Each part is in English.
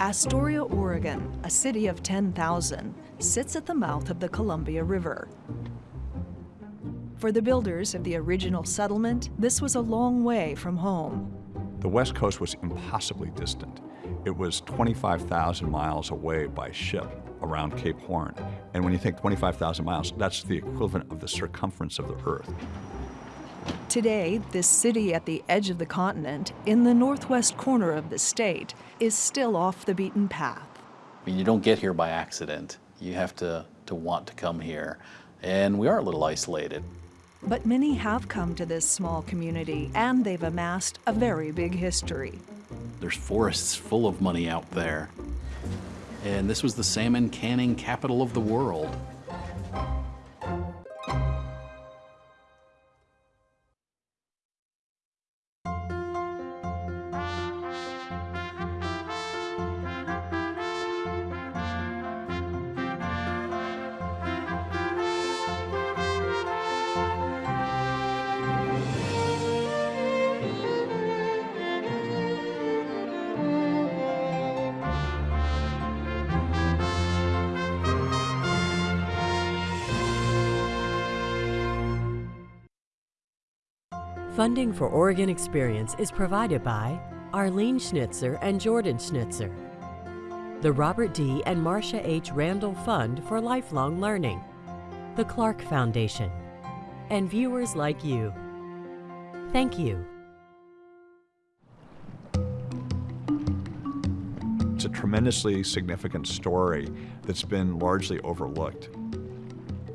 Astoria, Oregon, a city of 10,000, sits at the mouth of the Columbia River. For the builders of the original settlement, this was a long way from home. The West Coast was impossibly distant. It was 25,000 miles away by ship around Cape Horn. And when you think 25,000 miles, that's the equivalent of the circumference of the Earth. Today, this city at the edge of the continent, in the northwest corner of the state, is still off the beaten path. I mean, you don't get here by accident. You have to, to want to come here. And we are a little isolated. But many have come to this small community, and they've amassed a very big history. There's forests full of money out there. And this was the salmon canning capital of the world. Funding for Oregon Experience is provided by Arlene Schnitzer and Jordan Schnitzer, the Robert D. and Marcia H. Randall Fund for Lifelong Learning, the Clark Foundation, and viewers like you. Thank you. It's a tremendously significant story that's been largely overlooked.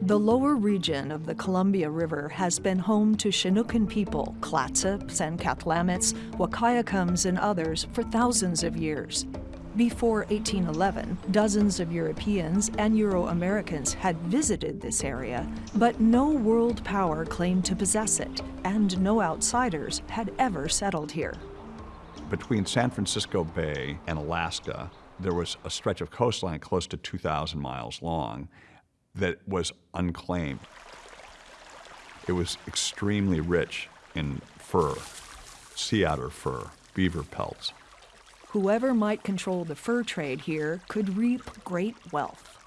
The lower region of the Columbia River has been home to Chinookan people, Clatsop, Cathlamets, Wahkiakums, and others for thousands of years. Before 1811, dozens of Europeans and Euro-Americans had visited this area, but no world power claimed to possess it, and no outsiders had ever settled here. Between San Francisco Bay and Alaska, there was a stretch of coastline close to 2,000 miles long, that was unclaimed. It was extremely rich in fur, sea otter fur, beaver pelts. Whoever might control the fur trade here could reap great wealth.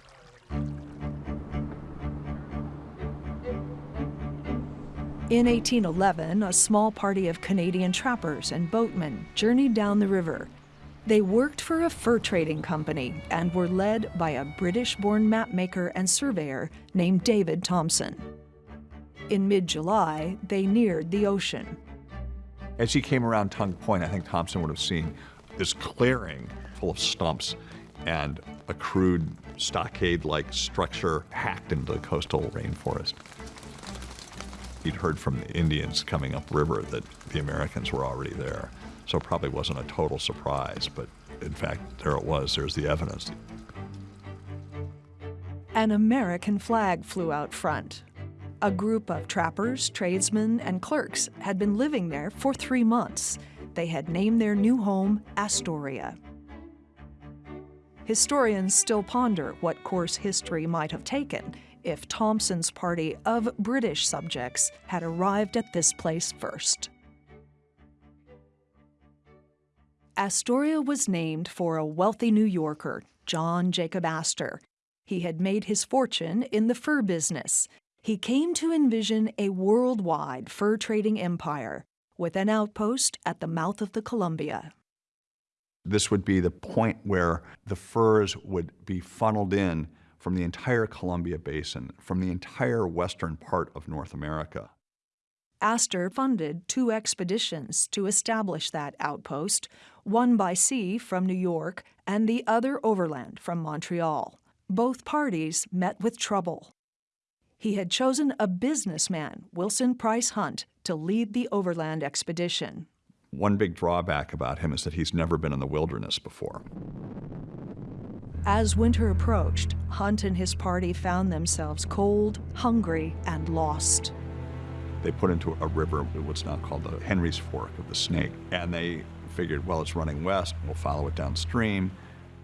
In 1811, a small party of Canadian trappers and boatmen journeyed down the river they worked for a fur trading company and were led by a British-born mapmaker and surveyor named David Thompson. In mid-July, they neared the ocean. As he came around Tongue Point, I think Thompson would have seen this clearing full of stumps and a crude stockade-like structure hacked into the coastal rainforest. He'd heard from the Indians coming upriver that the Americans were already there. So it probably wasn't a total surprise, but in fact, there it was. There's the evidence. An American flag flew out front. A group of trappers, tradesmen, and clerks had been living there for three months. They had named their new home Astoria. Historians still ponder what course history might have taken if Thompson's party of British subjects had arrived at this place first. Astoria was named for a wealthy New Yorker, John Jacob Astor. He had made his fortune in the fur business. He came to envision a worldwide fur trading empire with an outpost at the mouth of the Columbia. This would be the point where the furs would be funneled in from the entire Columbia Basin, from the entire western part of North America. Astor funded two expeditions to establish that outpost, one by sea from New York and the other overland from Montreal. Both parties met with trouble. He had chosen a businessman, Wilson Price Hunt, to lead the overland expedition. One big drawback about him is that he's never been in the wilderness before. As winter approached, Hunt and his party found themselves cold, hungry, and lost. They put into a river, what's now called the Henry's Fork of the Snake, and they figured, well, it's running west, we'll follow it downstream.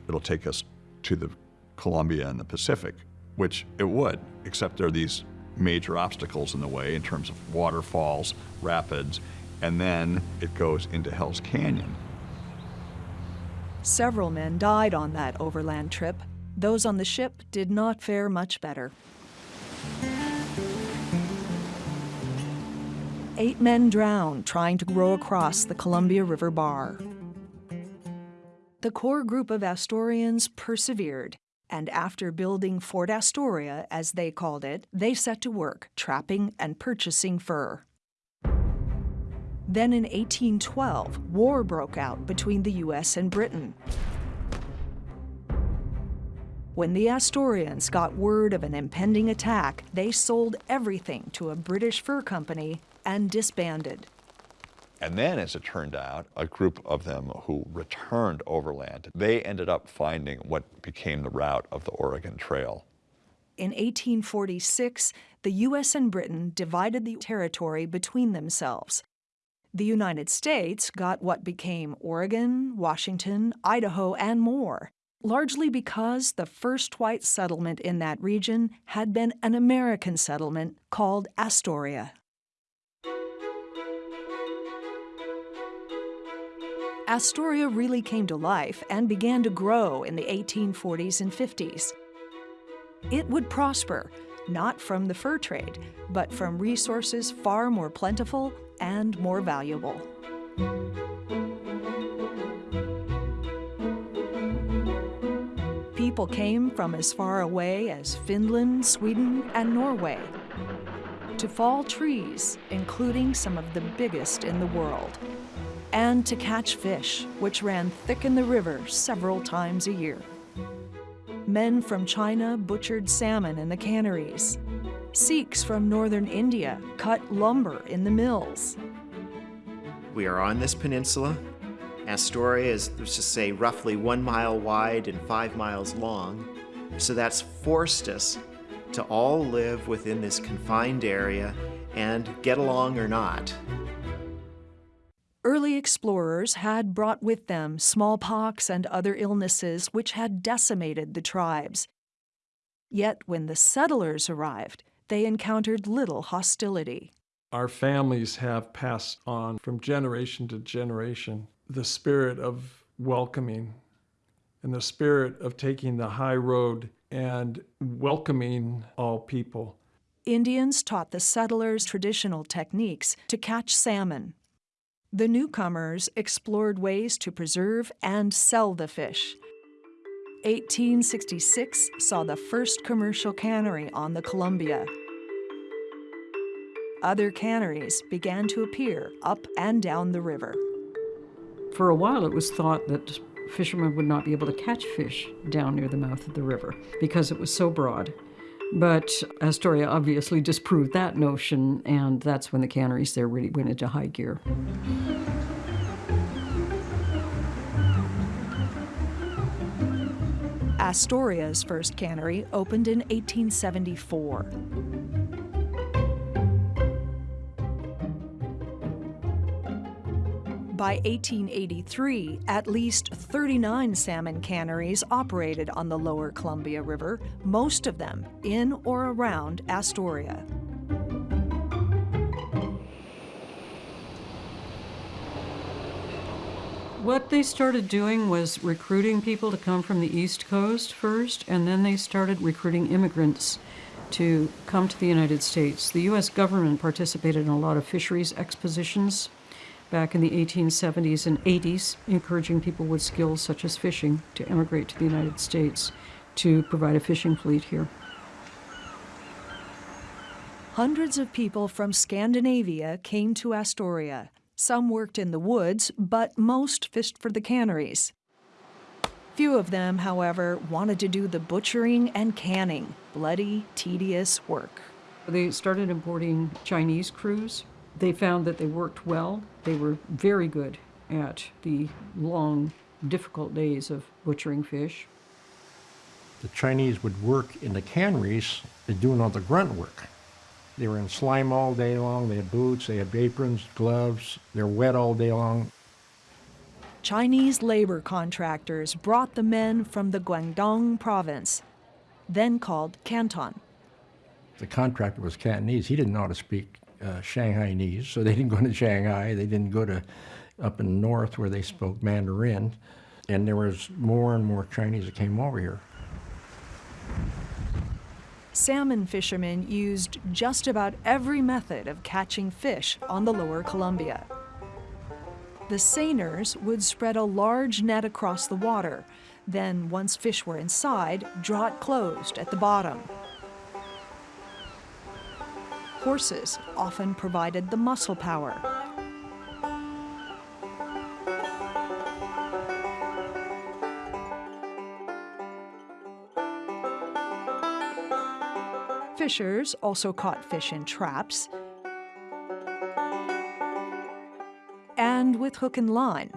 It'll take us to the Columbia and the Pacific, which it would, except there are these major obstacles in the way in terms of waterfalls, rapids, and then it goes into Hell's Canyon. Several men died on that overland trip. Those on the ship did not fare much better. Eight men drowned trying to row across the Columbia River Bar. The core group of Astorians persevered, and after building Fort Astoria, as they called it, they set to work trapping and purchasing fur. Then in 1812, war broke out between the US and Britain. When the Astorians got word of an impending attack, they sold everything to a British fur company and disbanded. And then, as it turned out, a group of them who returned overland, they ended up finding what became the route of the Oregon Trail. In 1846, the US and Britain divided the territory between themselves. The United States got what became Oregon, Washington, Idaho, and more, largely because the first white settlement in that region had been an American settlement called Astoria. Astoria really came to life and began to grow in the 1840s and 50s. It would prosper, not from the fur trade, but from resources far more plentiful and more valuable. People came from as far away as Finland, Sweden, and Norway to fall trees, including some of the biggest in the world and to catch fish, which ran thick in the river several times a year. Men from China butchered salmon in the canneries. Sikhs from northern India cut lumber in the mills. We are on this peninsula. Astoria is, let's just say, roughly one mile wide and five miles long. So that's forced us to all live within this confined area and get along or not early explorers had brought with them smallpox and other illnesses which had decimated the tribes. Yet when the settlers arrived, they encountered little hostility. Our families have passed on from generation to generation the spirit of welcoming and the spirit of taking the high road and welcoming all people. Indians taught the settlers traditional techniques to catch salmon, the newcomers explored ways to preserve and sell the fish. 1866 saw the first commercial cannery on the Columbia. Other canneries began to appear up and down the river. For a while, it was thought that fishermen would not be able to catch fish down near the mouth of the river because it was so broad. But Astoria obviously disproved that notion, and that's when the canneries there really went into high gear. Astoria's first cannery opened in 1874. By 1883, at least 39 salmon canneries operated on the lower Columbia River, most of them in or around Astoria. What they started doing was recruiting people to come from the East Coast first, and then they started recruiting immigrants to come to the United States. The U.S. government participated in a lot of fisheries expositions back in the 1870s and 80s, encouraging people with skills such as fishing to emigrate to the United States to provide a fishing fleet here. Hundreds of people from Scandinavia came to Astoria. Some worked in the woods, but most fished for the canneries. Few of them, however, wanted to do the butchering and canning, bloody, tedious work. They started importing Chinese crews they found that they worked well. They were very good at the long, difficult days of butchering fish. The Chinese would work in the canneries and doing all the grunt work. They were in slime all day long. They had boots, they had aprons, gloves. They're wet all day long. Chinese labor contractors brought the men from the Guangdong province, then called Canton. The contractor was Cantonese. He didn't know how to speak uh, Shanghainese, so they didn't go to Shanghai. They didn't go to up in the north where they spoke Mandarin. And there was more and more Chinese that came over here. Salmon fishermen used just about every method of catching fish on the lower Columbia. The seiners would spread a large net across the water, then, once fish were inside, draw it closed at the bottom. Horses often provided the muscle power. Fishers also caught fish in traps and with hook and line.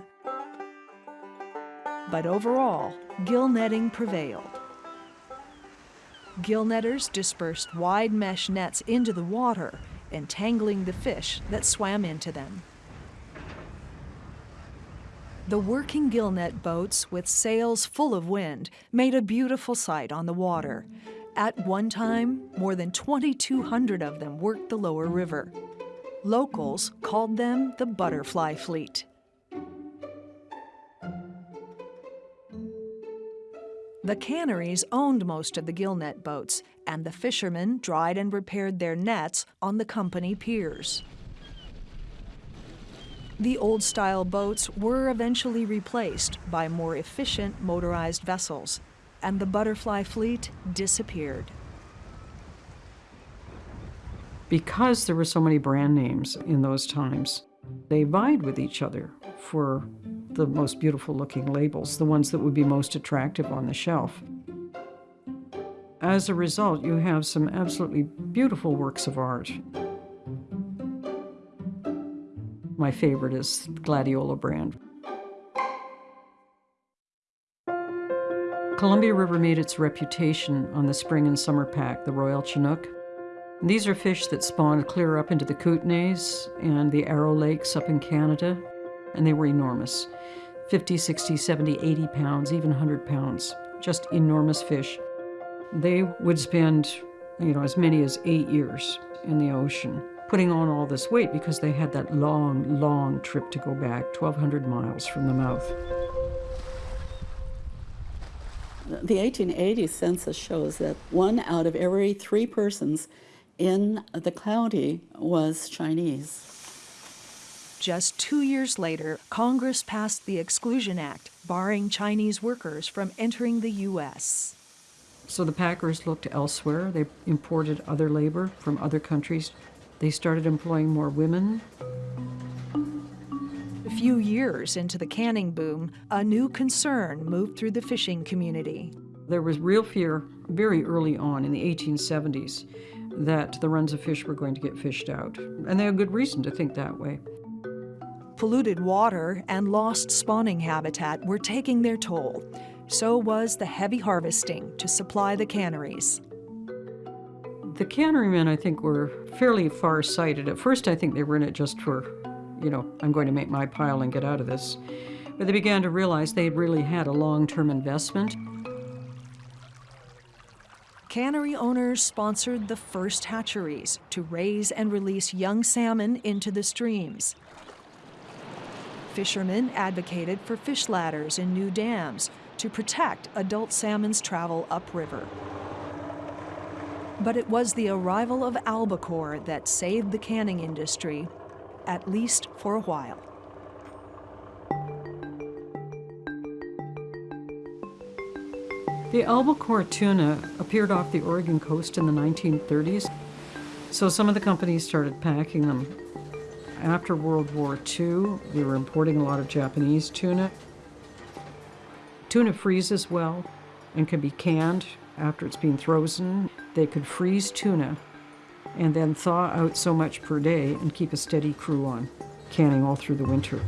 But overall, gill netting prevailed. Gill netters dispersed wide mesh nets into the water, entangling the fish that swam into them. The working gill net boats with sails full of wind made a beautiful sight on the water. At one time, more than 2,200 of them worked the lower river. Locals called them the butterfly fleet. The canneries owned most of the gillnet boats, and the fishermen dried and repaired their nets on the company piers. The old style boats were eventually replaced by more efficient motorized vessels, and the butterfly fleet disappeared. Because there were so many brand names in those times, they vied with each other for the most beautiful looking labels, the ones that would be most attractive on the shelf. As a result, you have some absolutely beautiful works of art. My favorite is Gladiola brand. Columbia River made its reputation on the spring and summer pack, the Royal Chinook. These are fish that spawned clear up into the Kootenays and the Arrow Lakes up in Canada, and they were enormous 50, 60, 70, 80 pounds, even 100 pounds. Just enormous fish. They would spend, you know, as many as eight years in the ocean, putting on all this weight because they had that long, long trip to go back, 1,200 miles from the mouth. The 1880 census shows that one out of every three persons in the county was Chinese. Just two years later, Congress passed the Exclusion Act, barring Chinese workers from entering the U.S. So the packers looked elsewhere. They imported other labor from other countries. They started employing more women. A few years into the canning boom, a new concern moved through the fishing community. There was real fear very early on in the 1870s that the runs of fish were going to get fished out. And they had good reason to think that way. Polluted water and lost spawning habitat were taking their toll. So was the heavy harvesting to supply the canneries. The cannerymen, I think, were fairly far sighted. At first, I think they were in it just for, you know, I'm going to make my pile and get out of this. But they began to realize they really had a long term investment. Cannery owners sponsored the first hatcheries to raise and release young salmon into the streams. Fishermen advocated for fish ladders in new dams to protect adult salmon's travel upriver. But it was the arrival of albacore that saved the canning industry, at least for a while. The albacore tuna appeared off the Oregon coast in the 1930s, so some of the companies started packing them. After World War II, we were importing a lot of Japanese tuna. Tuna freezes well and can be canned after it's been frozen. They could freeze tuna and then thaw out so much per day and keep a steady crew on, canning all through the winter.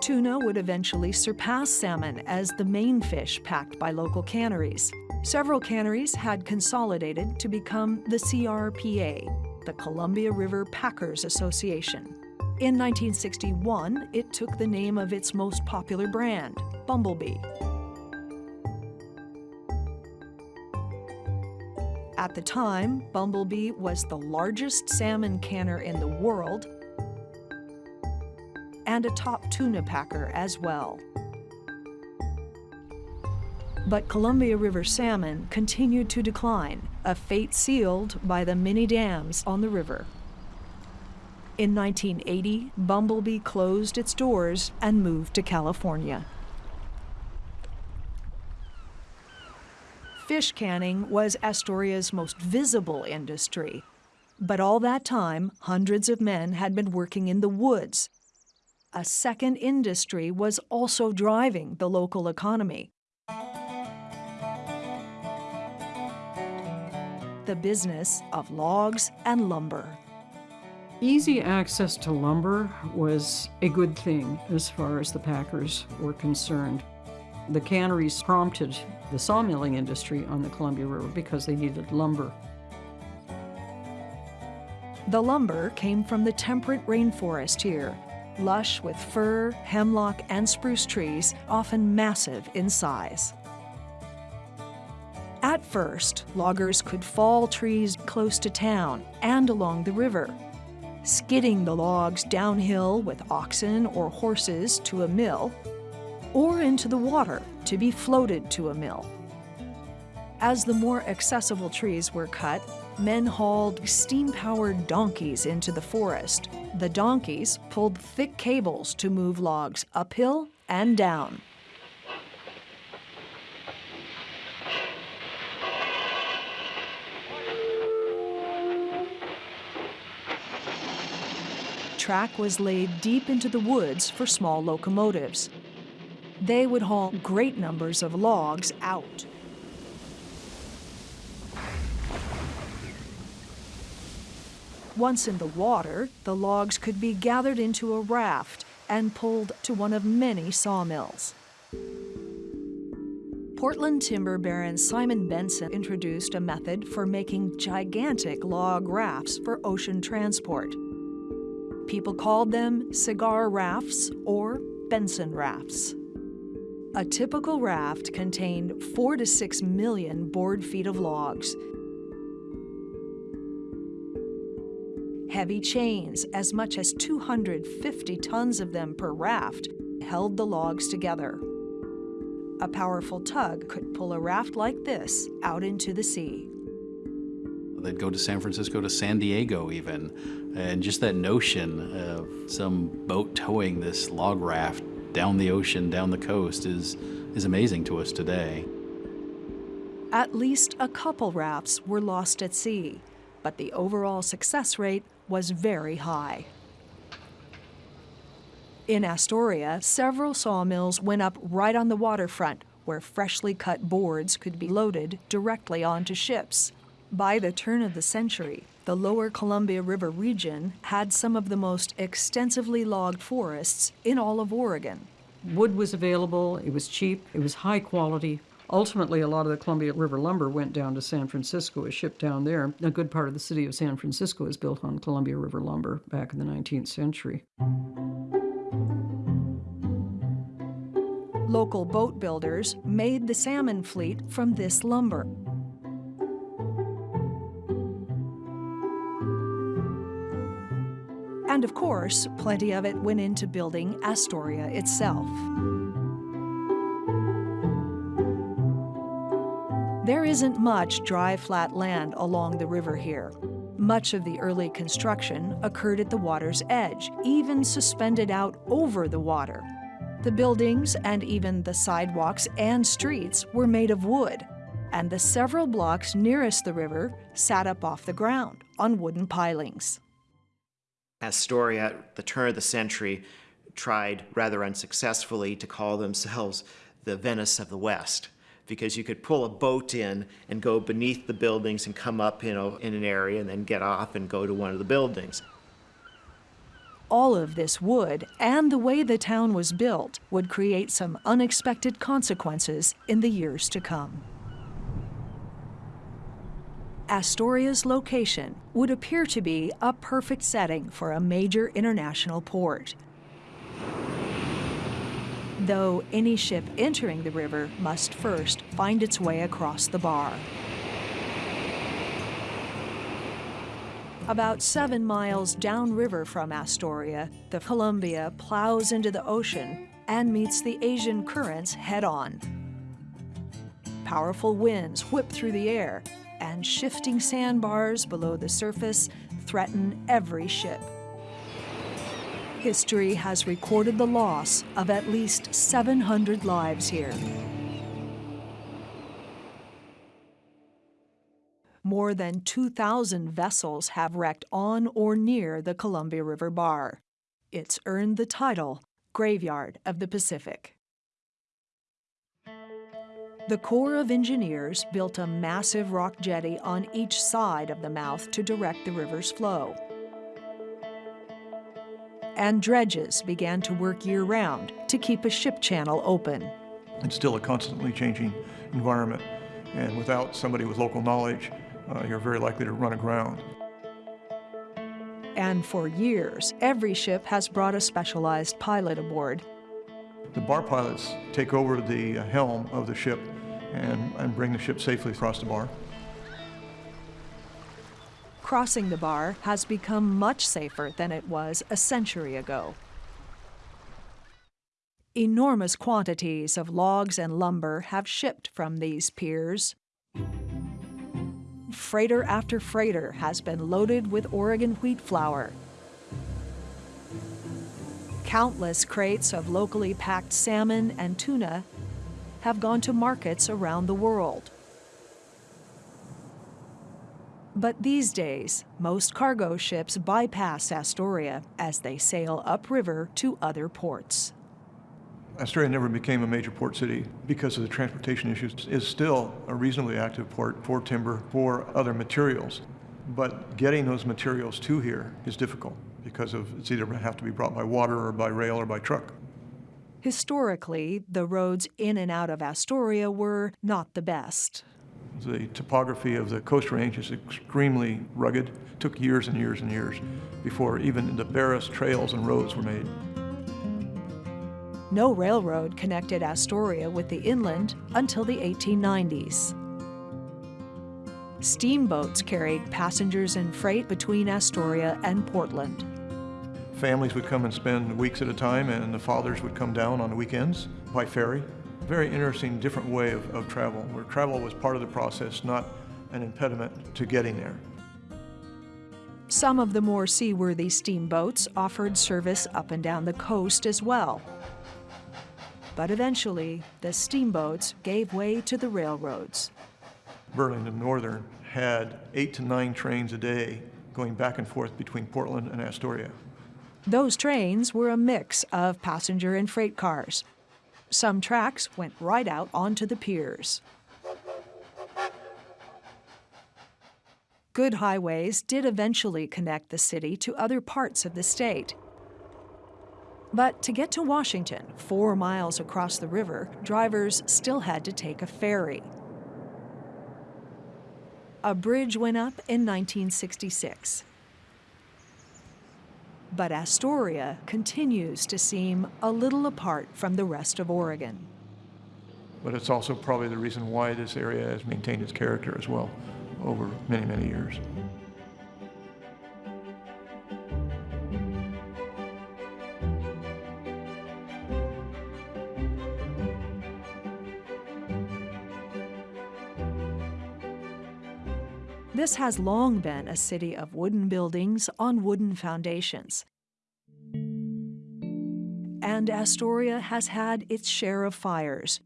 Tuna would eventually surpass salmon as the main fish packed by local canneries. Several canneries had consolidated to become the CRPA, the Columbia River Packers Association. In 1961, it took the name of its most popular brand, Bumblebee. At the time, Bumblebee was the largest salmon canner in the world and a top tuna packer as well. But Columbia River salmon continued to decline, a fate sealed by the many dams on the river. In 1980, Bumblebee closed its doors and moved to California. Fish canning was Astoria's most visible industry. But all that time, hundreds of men had been working in the woods. A second industry was also driving the local economy. The business of logs and lumber. Easy access to lumber was a good thing as far as the packers were concerned. The canneries prompted the sawmilling industry on the Columbia River because they needed lumber. The lumber came from the temperate rainforest here, lush with fir, hemlock, and spruce trees, often massive in size. First, loggers could fall trees close to town and along the river, skidding the logs downhill with oxen or horses to a mill, or into the water to be floated to a mill. As the more accessible trees were cut, men hauled steam-powered donkeys into the forest. The donkeys pulled thick cables to move logs uphill and down. Track was laid deep into the woods for small locomotives. They would haul great numbers of logs out. Once in the water, the logs could be gathered into a raft and pulled to one of many sawmills. Portland timber baron Simon Benson introduced a method for making gigantic log rafts for ocean transport. People called them cigar rafts or Benson rafts. A typical raft contained four to six million board feet of logs, Heavy chains, as much as 250 tons of them per raft, held the logs together. A powerful tug could pull a raft like this out into the sea. They'd go to San Francisco to San Diego even, and just that notion of some boat towing this log raft down the ocean, down the coast is, is amazing to us today. At least a couple rafts were lost at sea, but the overall success rate was very high. In Astoria, several sawmills went up right on the waterfront where freshly cut boards could be loaded directly onto ships. By the turn of the century, the lower Columbia River region had some of the most extensively logged forests in all of Oregon. Wood was available, it was cheap, it was high quality, Ultimately, a lot of the Columbia River lumber went down to San Francisco, was shipped down there. A good part of the city of San Francisco was built on Columbia River lumber back in the 19th century. Local boat builders made the salmon fleet from this lumber. And of course, plenty of it went into building Astoria itself. There isn't much dry, flat land along the river here. Much of the early construction occurred at the water's edge, even suspended out over the water. The buildings and even the sidewalks and streets were made of wood, and the several blocks nearest the river sat up off the ground on wooden pilings. Astoria, at the turn of the century, tried rather unsuccessfully to call themselves the Venice of the West because you could pull a boat in and go beneath the buildings and come up you know, in an area and then get off and go to one of the buildings. All of this wood and the way the town was built would create some unexpected consequences in the years to come. Astoria's location would appear to be a perfect setting for a major international port though any ship entering the river must first find its way across the bar. About seven miles downriver from Astoria, the Columbia plows into the ocean and meets the Asian currents head on. Powerful winds whip through the air, and shifting sandbars below the surface threaten every ship. History has recorded the loss of at least 700 lives here. More than 2,000 vessels have wrecked on or near the Columbia River Bar. It's earned the title Graveyard of the Pacific. The Corps of Engineers built a massive rock jetty on each side of the mouth to direct the river's flow. And dredges began to work year round to keep a ship channel open. It's still a constantly changing environment, and without somebody with local knowledge, uh, you're very likely to run aground. And for years, every ship has brought a specialized pilot aboard. The bar pilots take over the uh, helm of the ship and, and bring the ship safely across the bar. Crossing the bar has become much safer than it was a century ago. Enormous quantities of logs and lumber have shipped from these piers. Freighter after freighter has been loaded with Oregon wheat flour. Countless crates of locally packed salmon and tuna have gone to markets around the world. But these days, most cargo ships bypass Astoria as they sail upriver to other ports. Astoria never became a major port city because of the transportation issues. It's still a reasonably active port for timber, for other materials. But getting those materials to here is difficult because of it's either have to be brought by water or by rail or by truck. Historically, the roads in and out of Astoria were not the best. The topography of the Coast Range is extremely rugged. It took years and years and years before even the barest trails and roads were made. No railroad connected Astoria with the inland until the 1890s. Steamboats carried passengers and freight between Astoria and Portland. Families would come and spend weeks at a time, and the fathers would come down on the weekends by ferry. Very interesting, different way of, of travel, where travel was part of the process, not an impediment to getting there. Some of the more seaworthy steamboats offered service up and down the coast as well. But eventually, the steamboats gave way to the railroads. Burlington Northern had eight to nine trains a day going back and forth between Portland and Astoria. Those trains were a mix of passenger and freight cars. Some tracks went right out onto the piers. Good highways did eventually connect the city to other parts of the state. But to get to Washington, four miles across the river, drivers still had to take a ferry. A bridge went up in 1966. But Astoria continues to seem a little apart from the rest of Oregon. But it's also probably the reason why this area has maintained its character as well over many, many years. This has long been a city of wooden buildings on wooden foundations. And Astoria has had its share of fires,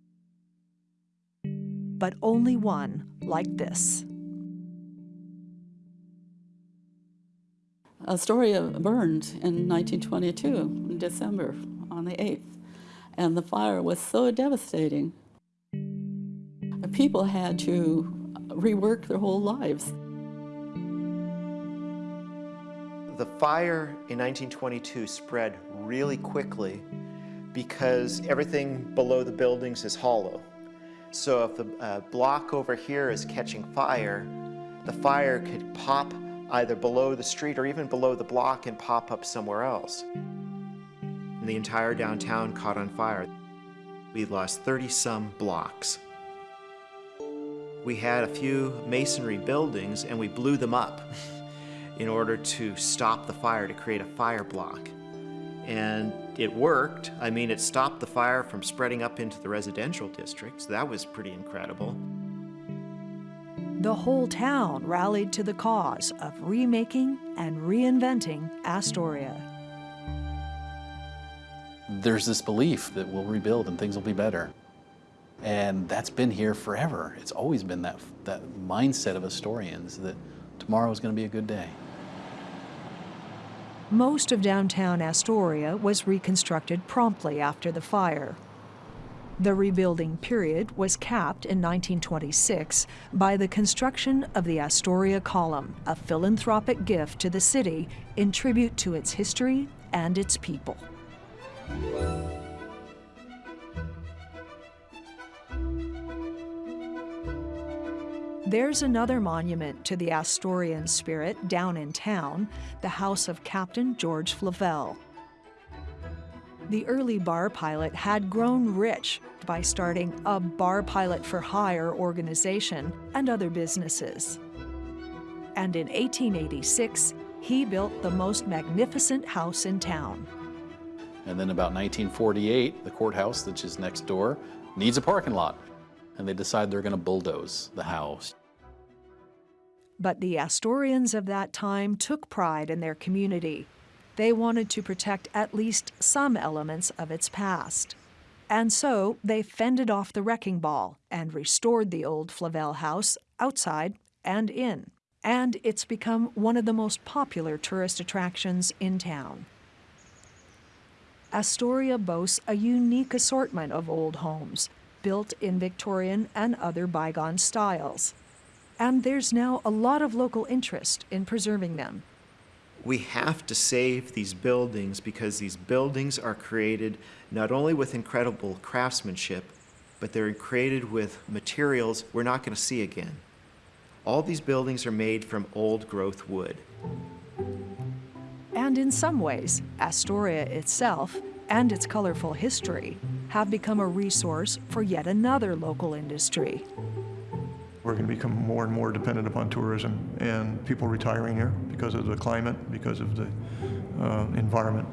but only one like this. Astoria burned in 1922, in December, on the 8th, and the fire was so devastating. People had to rework their whole lives. The fire in 1922 spread really quickly because everything below the buildings is hollow. So if the uh, block over here is catching fire, the fire could pop either below the street or even below the block and pop up somewhere else. And the entire downtown caught on fire. We lost 30 some blocks. We had a few masonry buildings and we blew them up. in order to stop the fire, to create a fire block. And it worked. I mean, it stopped the fire from spreading up into the residential districts. That was pretty incredible. The whole town rallied to the cause of remaking and reinventing Astoria. There's this belief that we'll rebuild and things will be better. And that's been here forever. It's always been that, that mindset of Astorians that tomorrow is going to be a good day. Most of downtown Astoria was reconstructed promptly after the fire. The rebuilding period was capped in 1926 by the construction of the Astoria Column, a philanthropic gift to the city in tribute to its history and its people. There's another monument to the Astorian spirit down in town, the house of Captain George Flavel. The early bar pilot had grown rich by starting a bar pilot for hire organization and other businesses. And in 1886, he built the most magnificent house in town. And then about 1948, the courthouse, which is next door, needs a parking lot. And they decide they're going to bulldoze the house. But the Astorians of that time took pride in their community. They wanted to protect at least some elements of its past. And so they fended off the wrecking ball and restored the old Flavel house outside and in. And it's become one of the most popular tourist attractions in town. Astoria boasts a unique assortment of old homes, built in Victorian and other bygone styles and there's now a lot of local interest in preserving them. We have to save these buildings because these buildings are created not only with incredible craftsmanship, but they're created with materials we're not going to see again. All these buildings are made from old growth wood. And in some ways, Astoria itself and its colorful history have become a resource for yet another local industry. We're going to become more and more dependent upon tourism and people retiring here because of the climate, because of the uh, environment.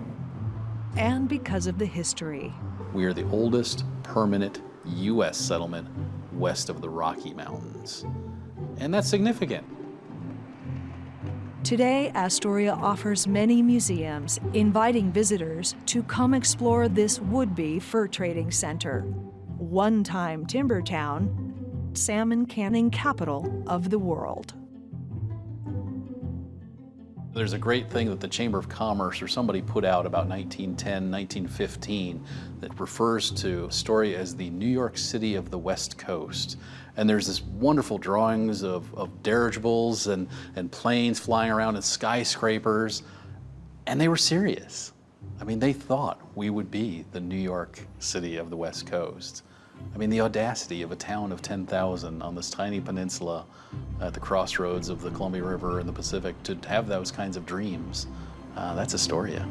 And because of the history. We are the oldest permanent U.S. settlement west of the Rocky Mountains. And that's significant. Today, Astoria offers many museums, inviting visitors to come explore this would-be fur trading center. One-time timber town, salmon canning capital of the world. There's a great thing that the Chamber of Commerce or somebody put out about 1910, 1915 that refers to Astoria as the New York City of the West Coast. And there's this wonderful drawings of, of dirigibles and, and planes flying around and skyscrapers. And they were serious. I mean, they thought we would be the New York City of the West Coast. I mean, the audacity of a town of 10,000 on this tiny peninsula at the crossroads of the Columbia River and the Pacific to have those kinds of dreams, uh, that's Astoria.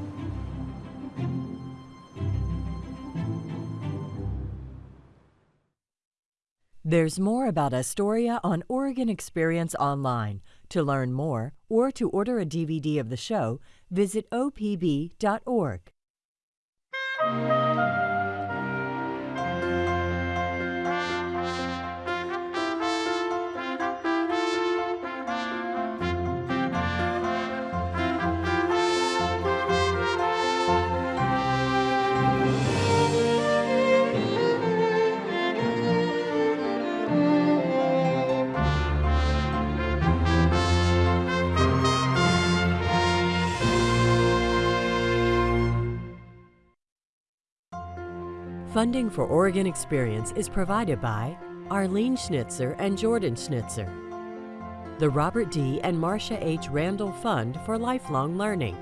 There's more about Astoria on Oregon Experience Online. To learn more or to order a DVD of the show, visit opb.org. Funding for Oregon Experience is provided by Arlene Schnitzer and Jordan Schnitzer, the Robert D. and Marcia H. Randall Fund for Lifelong Learning,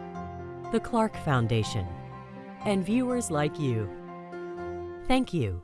the Clark Foundation, and viewers like you. Thank you.